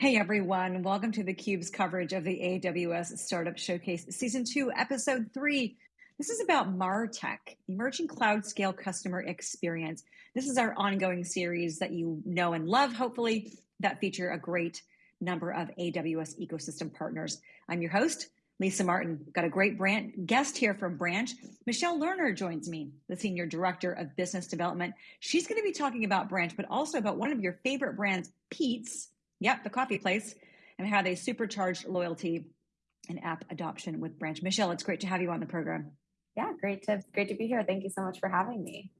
Hey everyone, welcome to theCUBE's coverage of the AWS Startup Showcase Season 2, Episode 3. This is about MarTech, Emerging Cloud Scale Customer Experience. This is our ongoing series that you know and love, hopefully, that feature a great number of AWS ecosystem partners. I'm your host, Lisa Martin. Got a great brand guest here from Branch. Michelle Lerner joins me, the Senior Director of Business Development. She's going to be talking about Branch, but also about one of your favorite brands, Peet's, Yep, the coffee place, and how they supercharged loyalty and app adoption with Branch. Michelle, it's great to have you on the program. Yeah, great to great to be here. Thank you so much for having me.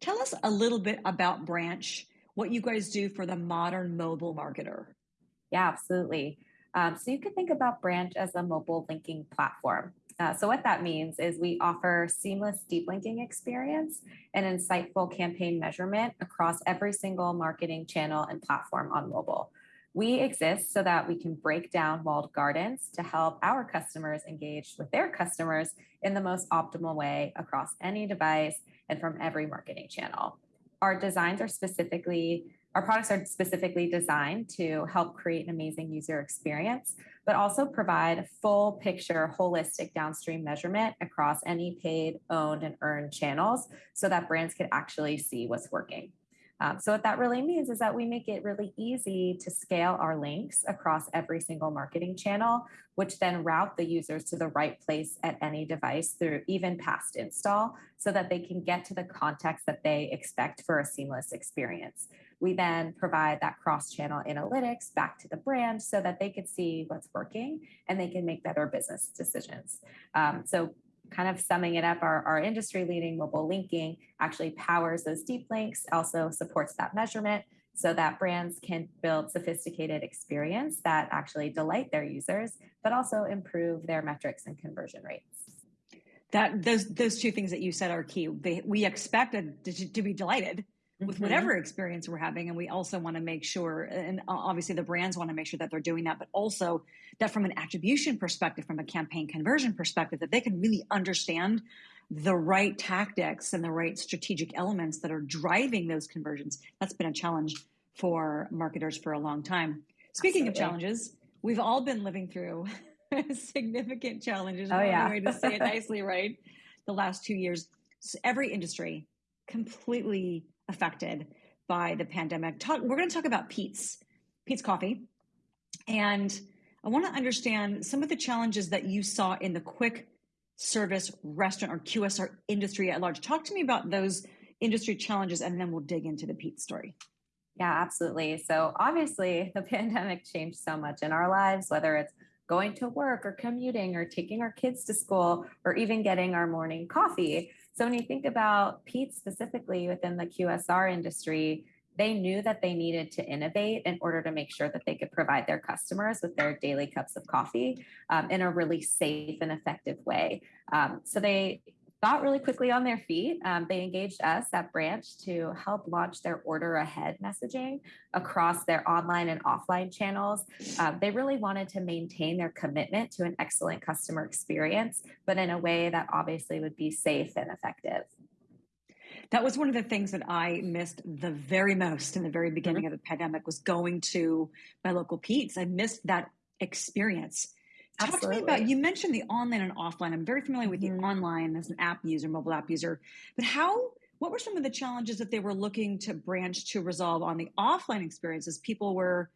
Tell us a little bit about Branch, what you guys do for the modern mobile marketer. Yeah, absolutely. Um, so you can think about Branch as a mobile linking platform. Uh, so what that means is we offer seamless deep linking experience and insightful campaign measurement across every single marketing channel and platform on mobile. We exist so that we can break down walled gardens to help our customers engage with their customers in the most optimal way across any device and from every marketing channel. Our designs are specifically, our products are specifically designed to help create an amazing user experience, but also provide a full picture, holistic downstream measurement across any paid, owned, and earned channels so that brands can actually see what's working. Um, so what that really means is that we make it really easy to scale our links across every single marketing channel, which then route the users to the right place at any device through even past install so that they can get to the context that they expect for a seamless experience. We then provide that cross-channel analytics back to the brand so that they can see what's working and they can make better business decisions. Um, so kind of summing it up, our, our industry leading mobile linking actually powers those deep links, also supports that measurement so that brands can build sophisticated experience that actually delight their users, but also improve their metrics and conversion rates. That those those two things that you said are key. They, we expect to, to be delighted with mm-hmm. whatever experience we're having. And we also want to make sure, and obviously the brands want to make sure that they're doing that, but also that from an attribution perspective, from a campaign conversion perspective, that they can really understand the right tactics and the right strategic elements that are driving those conversions. That's been a challenge for marketers for a long time. Speaking Absolutely. of challenges, we've all been living through significant challenges. Oh, yeah. way to say it nicely, right? The last two years, every industry completely affected by the pandemic. Talk, we're going to talk about Pete's, Peet's Coffee. And I want to understand some of the challenges that you saw in the quick service restaurant or QSR industry at large. Talk to me about those industry challenges and then we'll dig into the Peet's story. Yeah, absolutely. So obviously the pandemic changed so much in our lives, whether it's going to work or commuting or taking our kids to school or even getting our morning coffee. So when you think about Peet's specifically within the QSR industry, they knew that they needed to innovate in order to make sure that they could provide their customers with their daily cups of coffee um, in a really safe and effective way. Um, so they got really quickly on their feet. Um, they engaged us at Branch to help launch their order ahead messaging across their online and offline channels. Uh, they really wanted to maintain their commitment to an excellent customer experience, but in a way that obviously would be safe and effective. That was one of the things that I missed the very most in the very beginning mm-hmm. of the pandemic was going to my local Peet's. I missed that experience Talk to me about you mentioned the online and offline. I'm very familiar with mm-hmm. the online as an app user, mobile app user, but how what were some of the challenges that they were looking to branch to resolve on the offline experiences? People were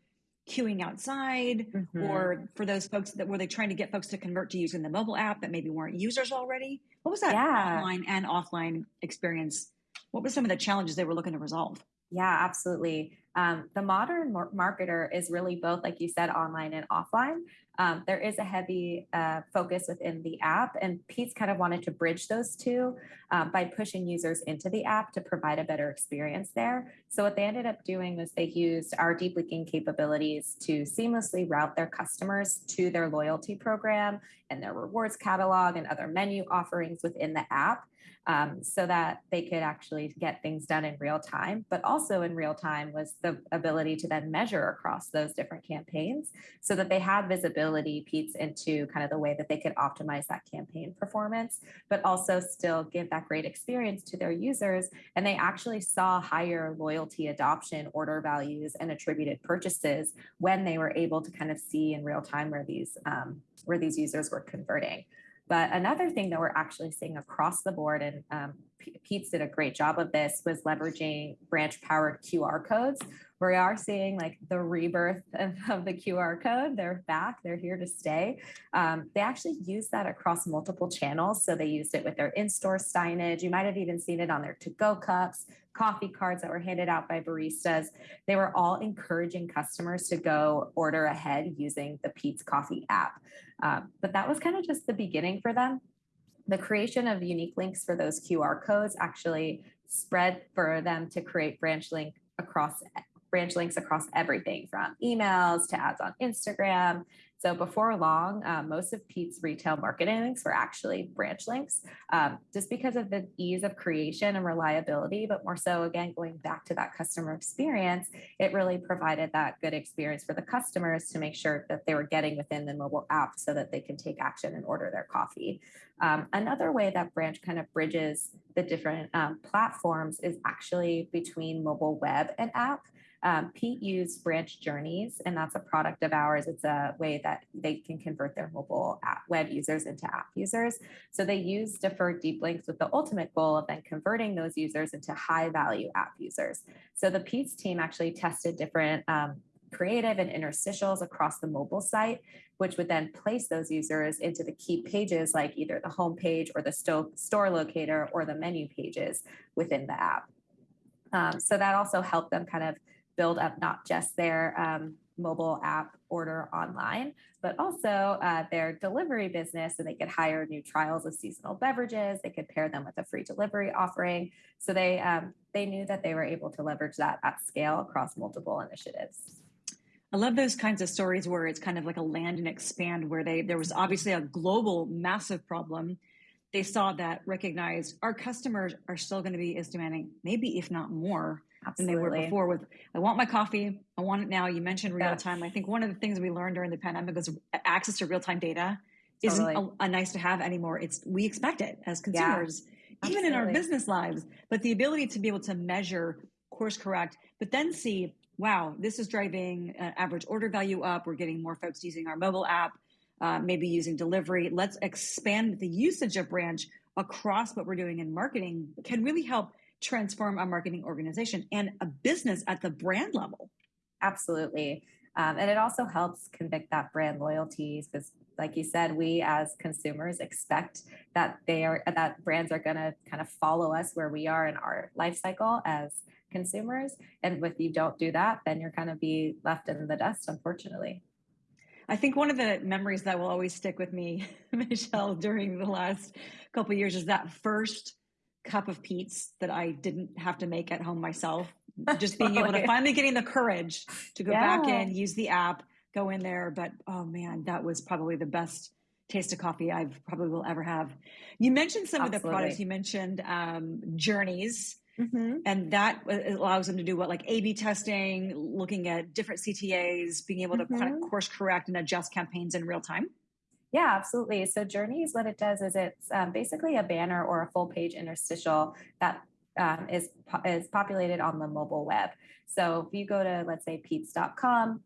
queuing outside mm-hmm. or for those folks that were they trying to get folks to convert to using the mobile app that maybe weren't users already? What was that yeah. online and offline experience? What were some of the challenges they were looking to resolve? Yeah, absolutely. Um, the modern marketer is really both, like you said, online and offline. Um, there is a heavy uh, focus within the app, and Peet's kind of wanted to bridge those two um, by pushing users into the app to provide a better experience there. So, what they ended up doing was they used our deep linking capabilities to seamlessly route their customers to their loyalty program and their rewards catalog and other menu offerings within the app. Um, so that they could actually get things done in real time. But also in real time was the ability to then measure across those different campaigns so that they had visibility Peet's into kind of the way that they could optimize that campaign performance, but also still give that great experience to their users. And they actually saw higher loyalty adoption, order values, and attributed purchases when they were able to kind of see in real time where these um, where these users were converting. But another thing that we're actually seeing across the board, and um, Peet's did a great job of this, was leveraging branch powered QR codes. We are seeing like the rebirth of, the QR code. They're back, they're here to stay. Um, they actually use that across multiple channels. So they used it with their in store signage. You might have even seen it on their to go cups, coffee cards that were handed out by baristas. They were all encouraging customers to go order ahead using the Peet's Coffee app. Um, but that was kind of just the beginning for them. The creation of unique links for those QR codes actually spread for them to create branch link across branch links across everything from emails to ads on Instagram so before long, uh, most of Peet's retail marketing links were actually branch links, um, just because of the ease of creation and reliability. But more so, again, going back to that customer experience, it really provided that good experience for the customers to make sure that they were getting within the mobile app so that they can take action and order their coffee. Um, another way that branch kind of bridges the different um, platforms is actually between mobile web and app. Um, Peet used Branch Journeys, and that's a product of ours. It's a way that they can convert their mobile app web users into app users. So they use deferred deep links with the ultimate goal of then converting those users into high value app users. So the Peet's team actually tested different um, creative and interstitials across the mobile site, which would then place those users into the key pages like either the home page or the sto- store locator or the menu pages within the app. Um, so that also helped them kind of build up not just their um, mobile app order online, but also uh, their delivery business. So they could hire new trials of seasonal beverages. They could pair them with a free delivery offering. So they um, they knew that they were able to leverage that at scale across multiple initiatives. I love those kinds of stories where it's kind of like a land and expand, where they there was obviously a global massive problem. They saw that, recognized our customers are still going to be as demanding, maybe if not more. Than they were before with I want my coffee, I want it now. You mentioned real yeah. time. I think one of the things we learned during the pandemic was access to real time data totally. isn't a, a, nice to have anymore. It's we expect it as consumers, yeah. even in our business lives. But the ability to be able to measure, course correct, but then see, wow, this is driving uh, average order value up. We're getting more folks using our mobile app, uh, maybe using delivery. Let's expand the usage of branch across what we're doing in marketing can really help transform a marketing organization and a business at the brand level. Absolutely. Um, and it also helps convict that brand loyalty because like you said, we as consumers expect that they are that brands are going to kind of follow us where we are in our life cycle as consumers. And if you don't do that, then you're kind of be left in the dust, unfortunately. I think one of the memories that will always stick with me, Michelle, during the last couple years is that first cup of Peet's that I didn't have to make at home myself. Just being able to finally getting the courage to go yeah. back in, use the app, go in there. But oh man, that was probably the best taste of coffee I've probably will ever have. You mentioned some Absolutely. of the products. You mentioned um, journeys. Mm-hmm. And that allows them to do what, like A B testing, looking at different CTAs, being able to mm-hmm. kind of course correct and adjust campaigns in real time. Yeah, absolutely. So Journeys, what it does is it's um, basically a banner or a full page interstitial that um, is is populated on the mobile web. So if you go to let's say peets.com,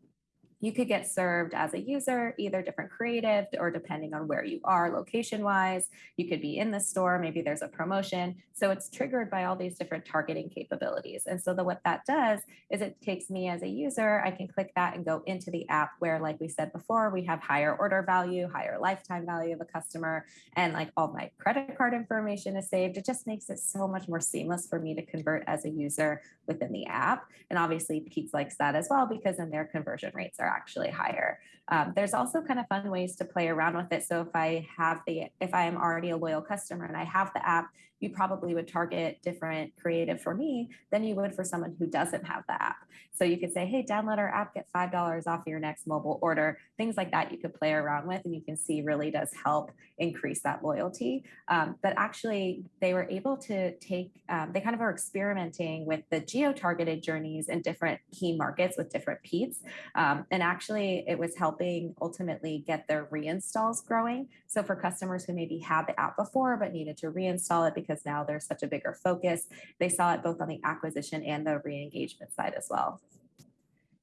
you could get served as a user, either different creative or depending on where you are location wise. You could be in the store, maybe there's a promotion. So it's triggered by all these different targeting capabilities. And so the, what that does is it takes me as a user, I can click that and go into the app where, like we said before, we have higher order value, higher lifetime value of a customer, and like all my credit card information is saved. It just makes it so much more seamless for me to convert as a user within the app. And obviously, Peet's likes that as well because then their conversion rates are actually higher. Um, there's also kind of fun ways to play around with it. So if I have the, if I am already a loyal customer and I have the app, you probably would target different creative for me than you would for someone who doesn't have the app. So you could say, hey, download our app, get $5 off your next mobile order. Things like that you could play around with and you can see really does help increase that loyalty. Um, but actually, they were able to take, um, they kind of are experimenting with the geo targeted journeys in different key markets with different Peet's. Um, and actually, it was helping ultimately get their reinstalls growing. So for customers who maybe had the app before but needed to reinstall it because now there's such a bigger focus, they saw it both on the acquisition and the re-engagement side as well.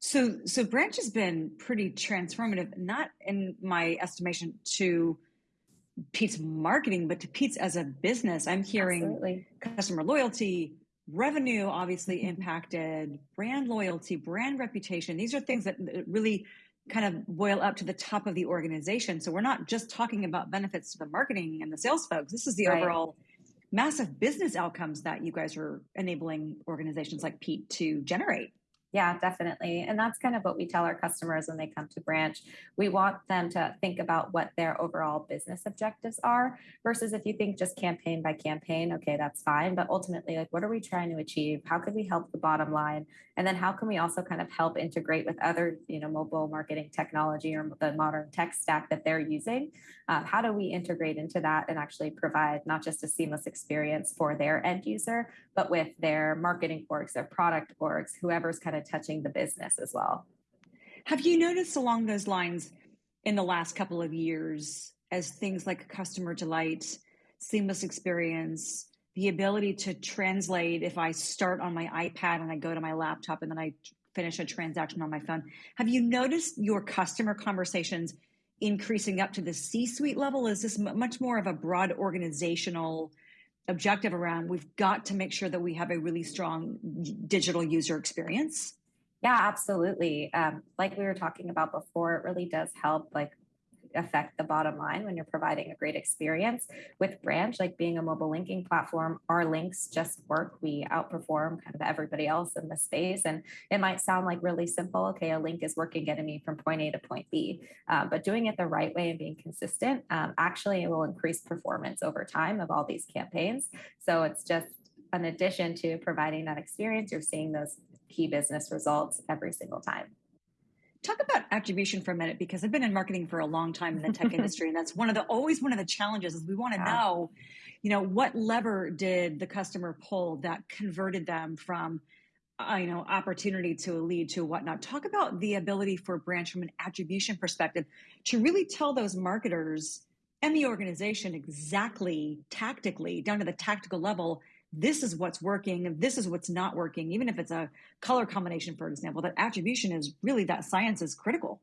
So, so Branch has been pretty transformative, not in my estimation to Peet's marketing, but to Peet's as a business. I'm hearing Absolutely. customer loyalty, revenue obviously mm-hmm. impacted, brand loyalty, brand reputation. These are things that really kind of boil up to the top of the organization. So we're not just talking about benefits to the marketing and the sales folks. This is the right. overall massive business outcomes that you guys are enabling organizations like Peet to generate. Yeah, definitely. And that's kind of what we tell our customers when they come to branch. We want them to think about what their overall business objectives are versus if you think just campaign by campaign, okay, that's fine. But ultimately, like, what are we trying to achieve? How could we help the bottom line? And then how can we also kind of help integrate with other, you know, mobile marketing technology or the modern tech stack that they're using? Uh, how do we integrate into that and actually provide not just a seamless experience for their end user, but with their marketing orgs, their product orgs, whoever's kind of touching the business as well. Have you noticed along those lines in the last couple of years as things like customer delight, seamless experience, the ability to translate if I start on my iPad and I go to my laptop and then I finish a transaction on my phone. Have you noticed your customer conversations increasing up to the C suite level? Is this much more of a broad organizational objective around we've got to make sure that we have a really strong digital user experience? Yeah, absolutely. Um, like we were talking about before, it really does help like affect the bottom line when you're providing a great experience with branch like being a mobile linking platform. Our links just work. We outperform kind of everybody else in the space and it might sound like really simple okay a link is working getting me from point a to point b uh, but doing it the right way and being consistent um, actually it will increase performance over time of all these campaigns. So it's just an addition to providing that experience. You're seeing those key business results every single time talk about attribution for a minute because I've been in marketing for a long time in the tech industry, and that's one of the always one of the challenges is we want to yeah. know, you know, what lever did the customer pull that converted them from uh, you know opportunity to a lead to whatnot talk about the ability for branch from an attribution perspective to really tell those marketers and the organization exactly tactically down to the tactical level this is what's working this is what's not working even if it's a color combination for example that attribution is really that science is critical.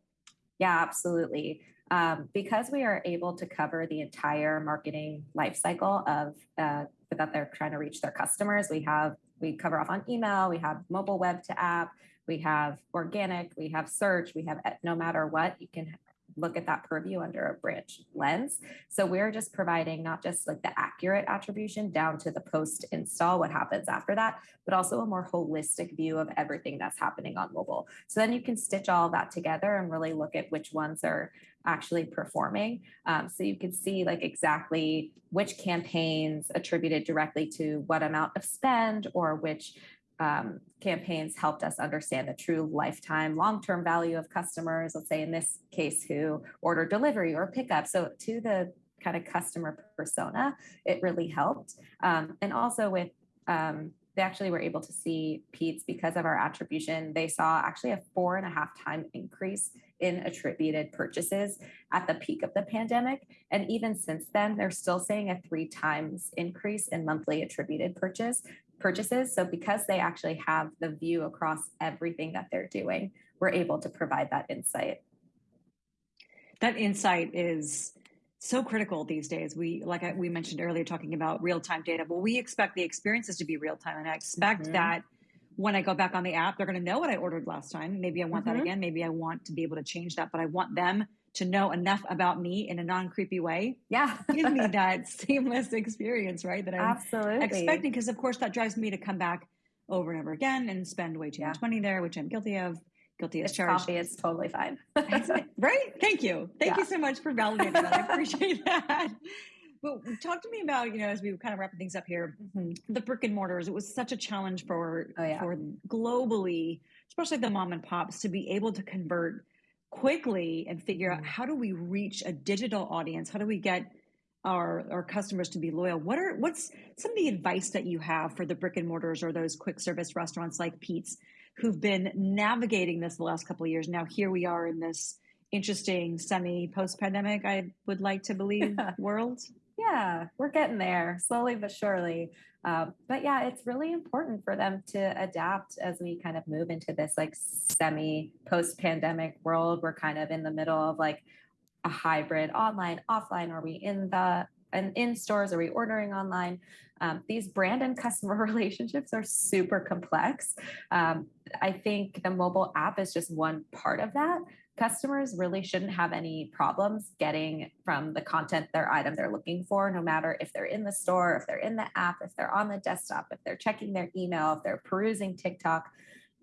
Yeah absolutely. Um, because we are able to cover the entire marketing life cycle of uh, that they're trying to reach their customers we have we cover off on email we have mobile web to app we have organic we have search we have no matter what you can look at that purview under a branch lens. So we're just providing not just like the accurate attribution down to the post install, what happens after that, but also a more holistic view of everything that's happening on mobile. So then you can stitch all that together and really look at which ones are actually performing. Um, so you can see like exactly which campaigns attributed directly to what amount of spend or which um, campaigns helped us understand the true lifetime long term value of customers, let's say in this case, who order delivery or pickup. So, to the kind of customer persona, it really helped. Um, and also with um, they actually were able to see Peet's because of our attribution. They saw actually a four and a half time increase in attributed purchases at the peak of the pandemic. And even since then, they're still seeing a three times increase in monthly attributed purchase purchases. So because they actually have the view across everything that they're doing, we're able to provide that insight. That insight is so critical these days. We, like I, we mentioned earlier, talking about real time data. Well, we expect the experiences to be real time, and I expect mm-hmm. that when I go back on the app, they're going to know what I ordered last time. Maybe I want mm-hmm. that again. Maybe I want to be able to change that, but I want them to know enough about me in a non creepy way. Yeah. Give me that seamless experience, right? That I'm Absolutely. expecting. Because, of course, that drives me to come back over and over again and spend way too yeah. much money there, which I'm guilty of. Guilty as charged. Coffee, it's totally fine. right? Thank you. Thank yeah. you so much for validating that. I appreciate that. Well, talk to me about, you know, as we kind of wrapping things up here, mm-hmm. the brick and mortars. It was such a challenge for oh, yeah. for globally, especially the mom and pops, to be able to convert quickly and figure out mm. how do we reach a digital audience? How do we get our our customers to be loyal? What are what's some of the advice that you have for the brick and mortars or those quick service restaurants like Peet's who've been navigating this the last couple of years? Now here we are in this interesting semi post pandemic, I would like to believe, world. Yeah, we're getting there slowly but surely. Um, but yeah, it's really important for them to adapt as we kind of move into this like semi post pandemic world. We're kind of in the middle of like a hybrid online, offline. Are we in the and in stores? Are we ordering online? Um, these brand and customer relationships are super complex. Um, I think the mobile app is just one part of that customers really shouldn't have any problems getting from the content their item they're looking for no matter if they're in the store if they're in the app if they're on the desktop if they're checking their email if they're perusing tiktok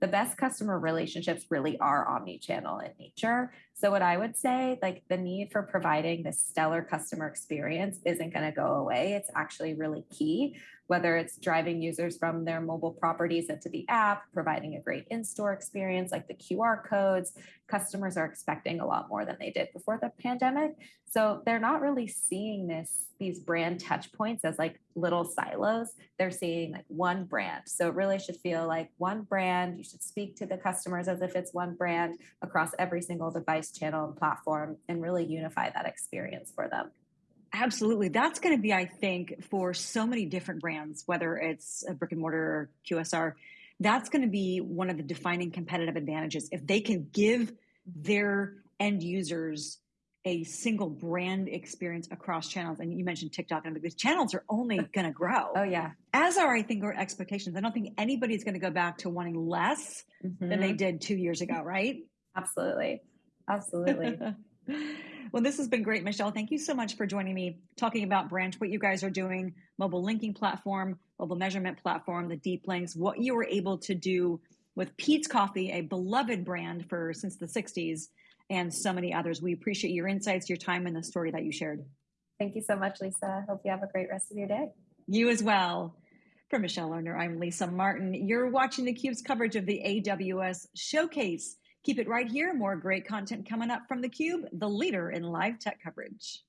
the best customer relationships really are omni-channel in nature. So what I would say, like the need for providing this stellar customer experience isn't going to go away. It's actually really key whether it's driving users from their mobile properties into the app, providing a great in store experience like the QR codes. Customers are expecting a lot more than they did before the pandemic. So they're not really seeing this, these brand touch points as like little silos. They're seeing like one brand. So it really should feel like one brand. You should speak to the customers as if it's one brand across every single device, channel, and platform and really unify that experience for them. Absolutely. That's going to be, I think, for so many different brands, whether it's a brick and mortar or QSR, that's going to be one of the defining competitive advantages. If they can give their end users a single brand experience across channels, and you mentioned TikTok, and these channels are only going to grow. oh, yeah. As are, I think, our expectations. I don't think anybody's going to go back to wanting less mm-hmm. than they mm-hmm. did two years ago, right? Absolutely. Absolutely. Well, this has been great, Michelle. Thank you so much for joining me talking about Branch, what you guys are doing, mobile linking platform, mobile measurement platform, the deep links, what you were able to do with Peet's Coffee, a beloved brand for since the 60s, and so many others. We appreciate your insights, your time, and the story that you shared. Thank you so much, Lisa. Hope you have a great rest of your day. You as well. For Michelle Lerner, I'm Lisa Martin. You're watching theCUBE's coverage of the AWS Showcase. Keep it right here. More great content coming up from theCUBE, the leader in live tech coverage.